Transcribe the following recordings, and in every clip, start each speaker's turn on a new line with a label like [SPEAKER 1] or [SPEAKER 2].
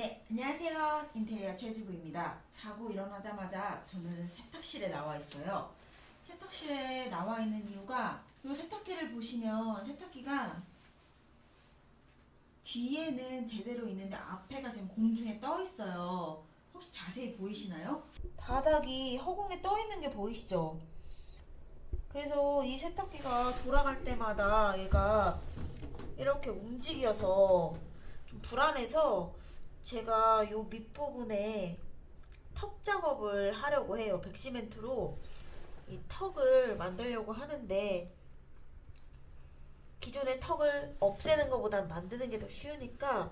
[SPEAKER 1] 네, 안녕하세요. 인테리어 최지구입니다. 자고 일어나자마자 저는 세탁실에 나와 있어요. 세탁실에 나와 있는 이유가 이 세탁기를 보시면 세탁기가 뒤에는 제대로 있는데 앞에가 지금 공중에 떠 있어요. 혹시 자세히 보이시나요? 바닥이 허공에 떠 있는 게 보이시죠? 그래서 이 세탁기가 돌아갈 때마다 얘가 이렇게 움직여서 좀 불안해서 제가 요 밑부분에 턱 작업을 하려고 해요. 백시멘트로 이 턱을 만들려고 하는데 기존의 턱을 없애는 것보단 만드는 게 더 쉬우니까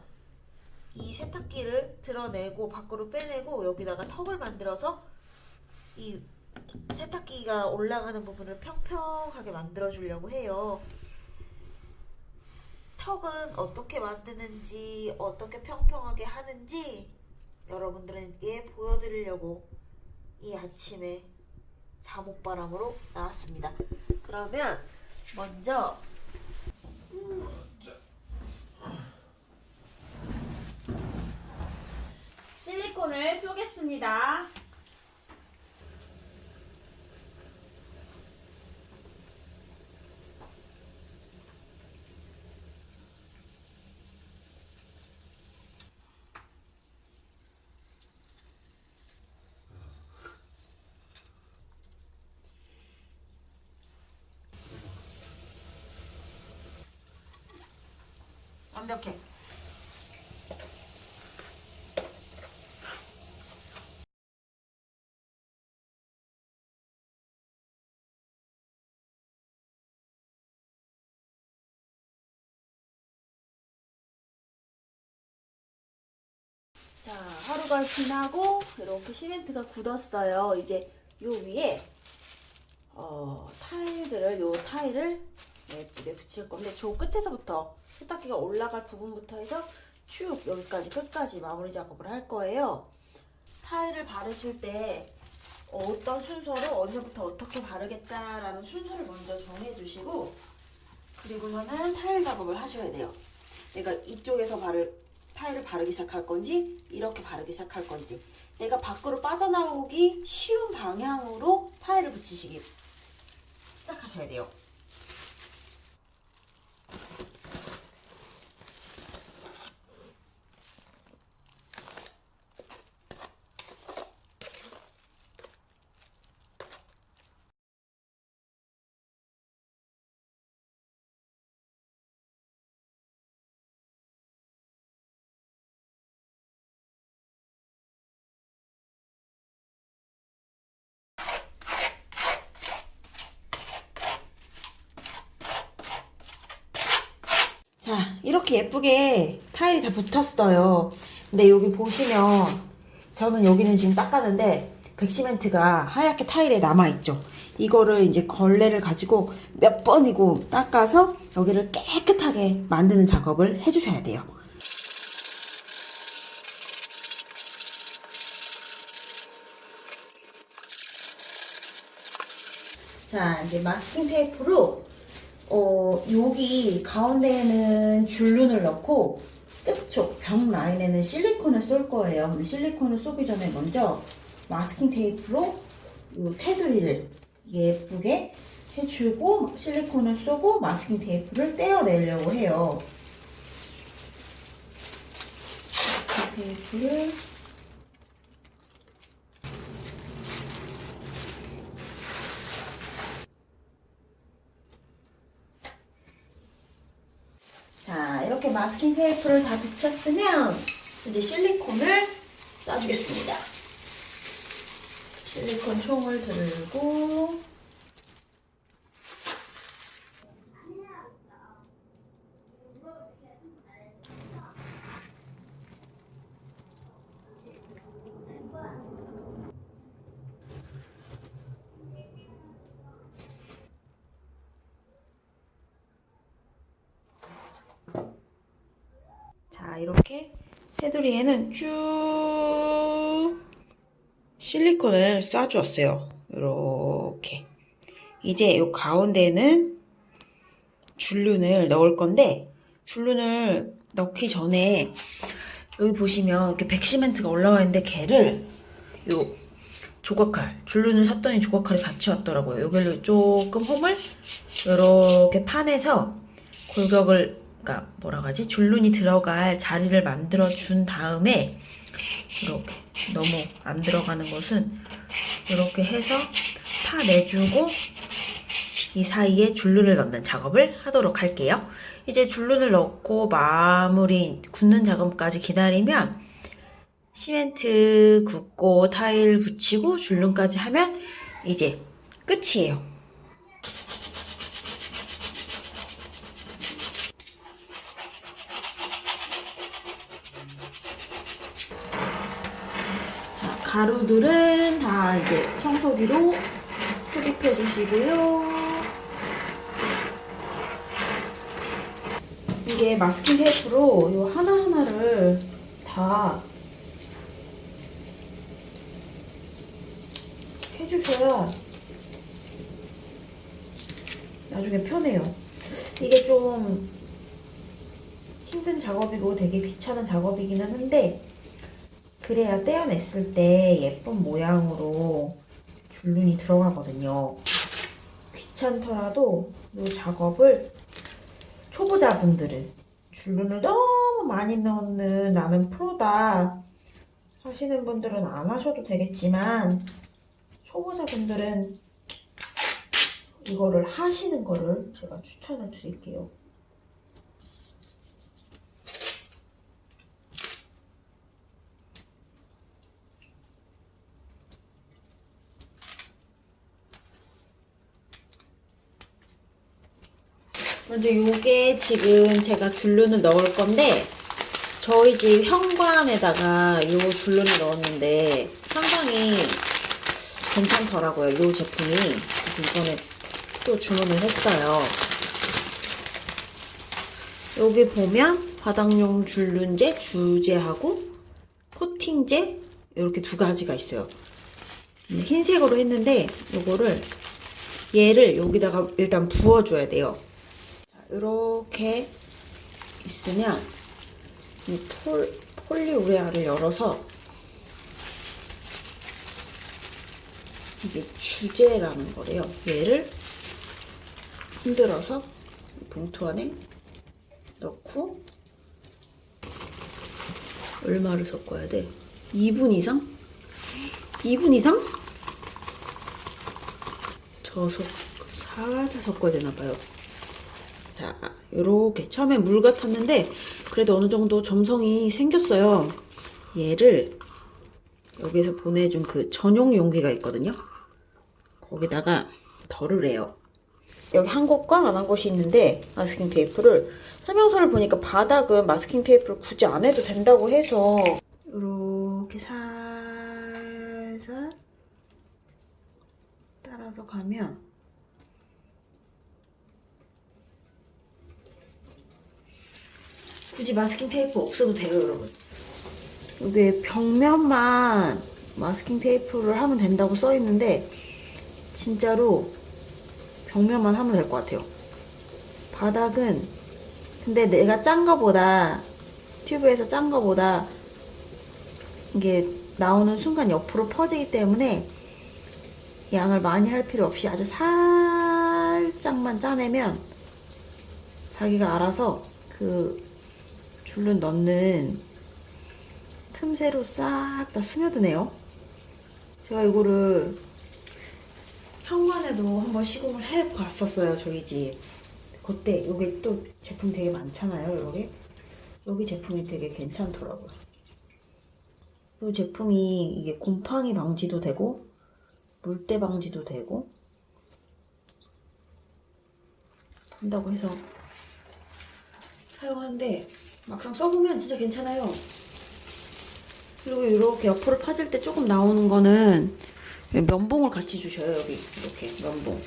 [SPEAKER 1] 이 세탁기를 드러내고 밖으로 빼내고 여기다가 턱을 만들어서 이 세탁기가 올라가는 부분을 평평하게 만들어 주려고 해요. 턱은 어떻게 만드는지 어떻게 평평하게 하는지 여러분들에게 보여드리려고 이 아침에 잠옷바람으로 나왔습니다. 그러면 먼저 실리콘을 쏘겠습니다. 완벽해. 자, 하루가 지나고 이렇게 시멘트가 굳었어요. 이제 요 위에 어, 타일들을 요 타일을 예쁘게 붙일 건데 저 끝에서부터 세탁기가 올라갈 부분부터 해서 쭉 여기까지 끝까지 마무리 작업을 할 거예요. 타일을 바르실 때 어떤 순서로 언제부터 어떻게 바르겠다라는 순서를 먼저 정해주시고 그리고서는 타일 작업을 하셔야 돼요. 내가 이쪽에서 바를 타일을 바르기 시작할 건지 이렇게 바르기 시작할 건지 내가 밖으로 빠져나오기 쉬운 방향으로 타일을 붙이시기 시작하셔야 돼요. 자 이렇게 예쁘게 타일이 다 붙었어요. 근데 여기 보시면 저는 여기는 지금 닦았는데 백시멘트가 하얗게 타일에 남아있죠. 이거를 이제 걸레를 가지고 몇 번이고 닦아서 여기를 깨끗하게 만드는 작업을 해주셔야 돼요. 자 이제 마스킹 테이프로 어, 여기 가운데에는 줄눈을 넣고 끝쪽 벽 라인에는 실리콘을 쏠 거예요. 근데 실리콘을 쏘기 전에 먼저 마스킹 테이프로 이 테두리를 예쁘게 해주고 실리콘을 쏘고 마스킹 테이프를 떼어내려고 해요. 마스킹 테이프를 자, 이렇게 마스킹 테이프를 다 붙였으면 이제 실리콘을 쏴주겠습니다. 실리콘 총을 들고 자 이렇게 테두리에는 쭉 실리콘을 쏴주었어요 이렇게 이제 이 가운데에는 줄눈을 넣을 건데 줄눈을 넣기 전에 여기 보시면 이렇게 백시멘트가 올라와 있는데 걔를 요 조각칼 줄눈을 샀더니 조각칼이 같이 왔더라고요. 여기를 조금 홈을 이렇게 판에서 골격을 그러니까 뭐라 하지 줄눈이 들어갈 자리를 만들어 준 다음에 이렇게 너무 안 들어가는 것은 이렇게 해서 파 내주고 이 사이에 줄눈을 넣는 작업을 하도록 할게요. 이제 줄눈을 넣고 마무리 굳는 작업까지 기다리면 시멘트 굽고 타일 붙이고 줄눈까지 하면 이제 끝이에요. 자, 가루들은 다 이제 청소기로 흡입해 주시고요. 이게 마스킹 테이프로 요 하나하나를 다 해주셔야 나중에 편해요. 이게 좀 힘든 작업이고 되게 귀찮은 작업이기는 한데 그래야 떼어냈을 때 예쁜 모양으로 줄눈이 들어가거든요. 귀찮더라도 이 작업을 초보자분들은 줄눈을 너무 많이 넣는 나는 프로다 하시는 분들은 안 하셔도 되겠지만 초보자분들은 이거를 하시는 거를 제가 추천을 드릴게요. 먼저 요게 지금 제가 줄눈을 넣을 건데 저희 집 현관에다가 요 줄눈을 넣었는데 상당히 괜찮더라고요. 요 제품이 이번에 또 주문을 했어요. 여기 보면 바닥용 줄눈제, 주제하고 코팅제 이렇게 두 가지가 있어요. 흰색으로 했는데 요거를 얘를 여기다가 일단 부어줘야 돼요. 이렇게 있으면 이 폴, 폴리우레아를 열어서 이게 주제라는 거래요. 얘를 흔들어서 봉투 안에 넣고 얼마를 섞어야 돼? 2분 이상? 2분 이상? 저속 살살 섞어야 되나 봐요. 자, 요렇게 처음에 물 같았는데 그래도 어느 정도 점성이 생겼어요. 얘를 여기서 보내준 그 전용 용기가 있거든요. 거기다가 덜을 해요. 여기 한 곳과 안 한 곳이 있는데 마스킹 테이프를 설명서를 보니까 바닥은 마스킹 테이프를 굳이 안 해도 된다고 해서 이렇게 살살 따라서 가면 굳이 마스킹 테이프 없어도 돼요 여러분. 여기 벽면만 마스킹 테이프를 하면 된다고 써 있는데 진짜로 벽면만 하면 될 것 같아요. 바닥은 근데 내가 짠 거보다 튜브에서 짠 거보다 이게 나오는 순간 옆으로 퍼지기 때문에 양을 많이 할 필요 없이 아주 살짝만 짜내면 자기가 알아서 그 줄눈 넣는 틈새로 싹 다 스며드네요. 제가 이거를 현관에도 한번 시공을 해봤었어요. 저희 집. 그때 여기 또 제품 되게 많잖아요. 여기. 여기 제품이 되게 괜찮더라고요. 이 제품이 이게 곰팡이 방지도 되고 물때 방지도 되고 한다고 해서 사용하는데 막상 써보면 진짜 괜찮아요. 그리고 이렇게 옆으로 파질 때 조금 나오는 거는 면봉을 같이 주셔요. 여기 이렇게 면봉.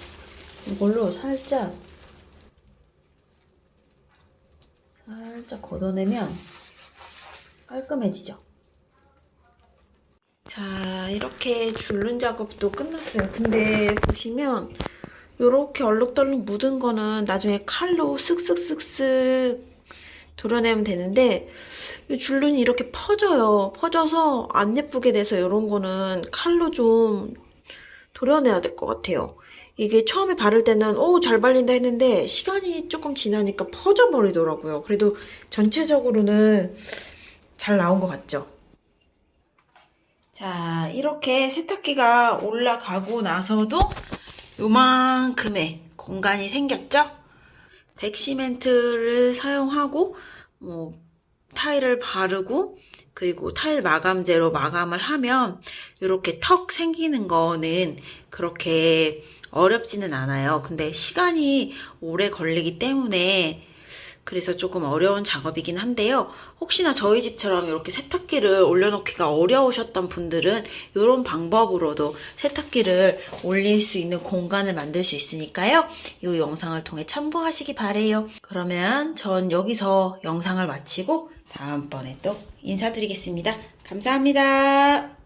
[SPEAKER 1] 이걸로 살짝 살짝 걷어내면 깔끔해지죠. 자 이렇게 줄눈 작업도 끝났어요. 근데 보시면 이렇게 얼룩덜룩 묻은 거는 나중에 칼로 쓱쓱쓱쓱
[SPEAKER 2] 도려내면 되는데 이 줄눈이 이렇게 퍼져요. 퍼져서 안 예쁘게 돼서 이런 거는 칼로 좀 도려내야 될 것 같아요. 이게 처음에 바를 때는 오 잘 발린다 했는데 시간이 조금 지나니까 퍼져 버리더라고요. 그래도 전체적으로는 잘 나온 것 같죠? 자, 이렇게 세탁기가 올라가고 나서도 요만큼의 공간이 생겼죠? 백시멘트를 사용하고 뭐 타일을 바르고 그리고 타일 마감재로 마감을 하면 이렇게 턱 생기는 거는 그렇게 어렵지는 않아요. 근데 시간이 오래 걸리기 때문에 그래서 조금 어려운 작업이긴 한데요. 혹시나 저희 집처럼 이렇게 세탁기를 올려놓기가 어려우셨던 분들은 이런 방법으로도 세탁기를 올릴 수 있는 공간을 만들 수 있으니까요. 이 영상을 통해 참고하시기 바래요. 그러면 전 여기서 영상을 마치고 다음번에 또 인사드리겠습니다. 감사합니다.